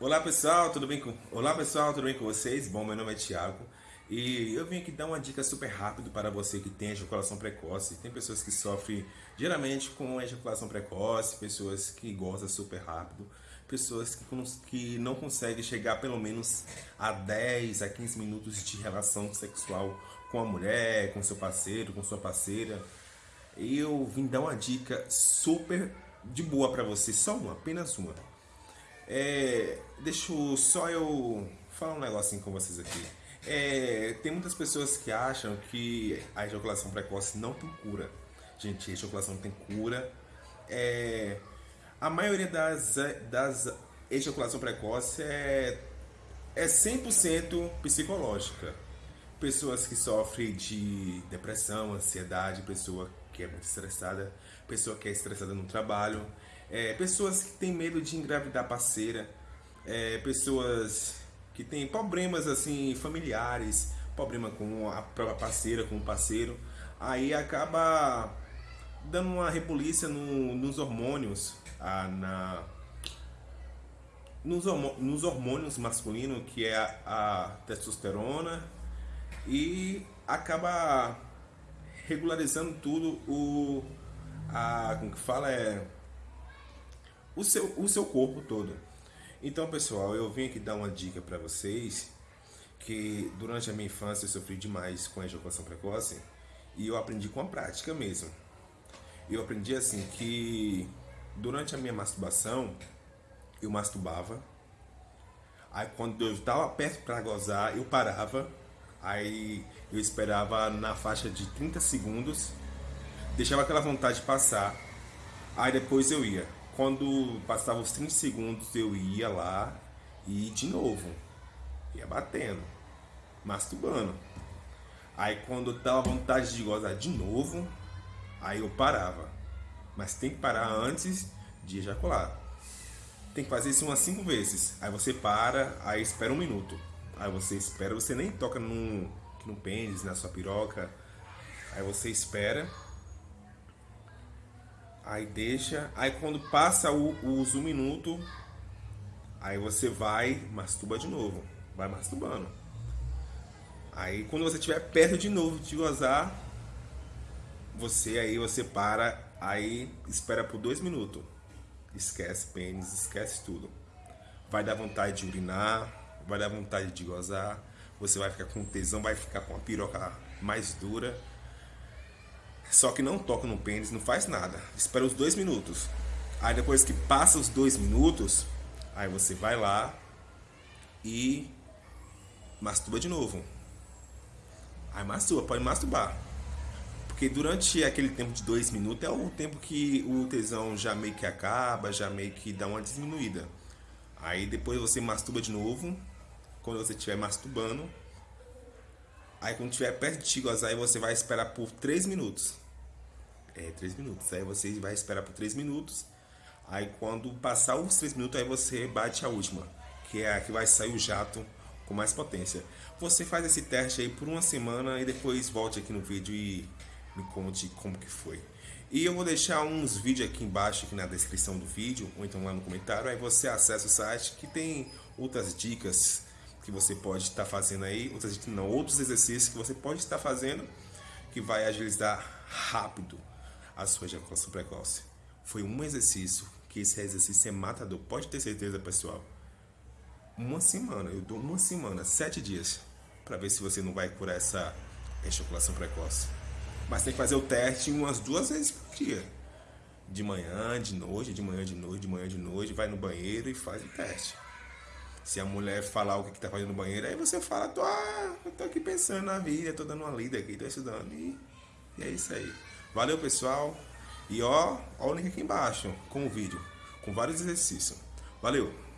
Olá pessoal, tudo bem com Olá pessoal, tudo bem com vocês? Bom, meu nome é Thiago e eu vim aqui dar uma dica super rápido para você que tem ejaculação precoce. Tem pessoas que sofrem geralmente com ejaculação precoce, pessoas que gozam super rápido, pessoas que, que não conseguem chegar pelo menos a 10 a 15 minutos de relação sexual com a mulher, com seu parceiro, com sua parceira. E eu vim dar uma dica super de boa para você, só uma, apenas uma é, deixa só eu falar um negocinho com vocês aqui. É, tem muitas pessoas que acham que a ejaculação precoce não tem cura. Gente, a ejaculação tem cura. É, a maioria das, das ejaculação precoce é, é 100% psicológica. Pessoas que sofrem de depressão, ansiedade, pessoa que é muito estressada, pessoa que é estressada no trabalho, é, pessoas que têm medo de engravidar parceira, é, pessoas que têm problemas assim familiares, problema com a própria parceira, com o parceiro, aí acaba dando uma repolícia no, nos hormônios, a, na, nos, nos, hormônios masculinos, que é a, a testosterona, e acaba regularizando tudo o a como que fala é o seu, o seu corpo todo. Então, pessoal, eu vim aqui dar uma dica para vocês que durante a minha infância eu sofri demais com a ejaculação precoce e eu aprendi com a prática mesmo. Eu aprendi assim que durante a minha masturbação eu masturbava. Aí quando eu estava perto para gozar, eu parava. Aí eu esperava na faixa de 30 segundos, deixava aquela vontade passar. Aí depois eu ia. Quando passava os 30 segundos, eu ia lá e de novo. Ia batendo, masturbando. Aí quando dava vontade de gozar de novo, aí eu parava. Mas tem que parar antes de ejacular. Tem que fazer isso umas 5 vezes. Aí você para, aí espera um minuto. Aí você espera, você nem toca no, no pênis, na sua piroca. Aí você espera Aí deixa. Aí quando passa o, os um minuto, aí você vai, masturba de novo. Vai masturbando. Aí quando você estiver perto de novo de gozar, você aí você para, aí espera por dois minutos. Esquece pênis, esquece tudo. Vai dar vontade de urinar, vai dar vontade de gozar, você vai ficar com tesão, vai ficar com a piroca mais dura só que não toca no pênis, não faz nada. Espera os dois minutos. Aí depois que passa os dois minutos, aí você vai lá e masturba de novo. Aí masturba, pode masturbar. Porque durante aquele tempo de dois minutos é o tempo que o tesão já meio que acaba, já meio que dá uma diminuída. Aí depois você masturba de novo. Quando você estiver masturbando, Aí quando tiver perto de ti gozar, você vai esperar por 3 minutos. É, 3 minutos. Aí você vai esperar por 3 minutos. Aí quando passar os 3 minutos, aí você bate a última. Que é a que vai sair o jato com mais potência. Você faz esse teste aí por uma semana e depois volte aqui no vídeo e me conte como que foi. E eu vou deixar uns vídeos aqui embaixo, aqui na descrição do vídeo, ou então lá no comentário. Aí você acessa o site que tem outras dicas que você pode estar fazendo aí, outras, não, outros exercícios que você pode estar fazendo que vai agilizar rápido a sua ejaculação precoce. Foi um exercício que esse exercício é matador, pode ter certeza, pessoal. Uma semana, eu dou uma semana, sete dias, para ver se você não vai curar essa ejaculação precoce. Mas tem que fazer o teste umas duas vezes por dia. De manhã, de noite, de manhã, de noite, de manhã, de noite, vai no banheiro e faz o teste. Se a mulher falar o que, que tá fazendo no banheiro, aí você fala, tô, ah, eu tô aqui pensando na vida, tô dando uma lida aqui, tô estudando. E, e é isso aí. Valeu, pessoal. E ó, ó o link aqui embaixo com o vídeo, com vários exercícios. Valeu!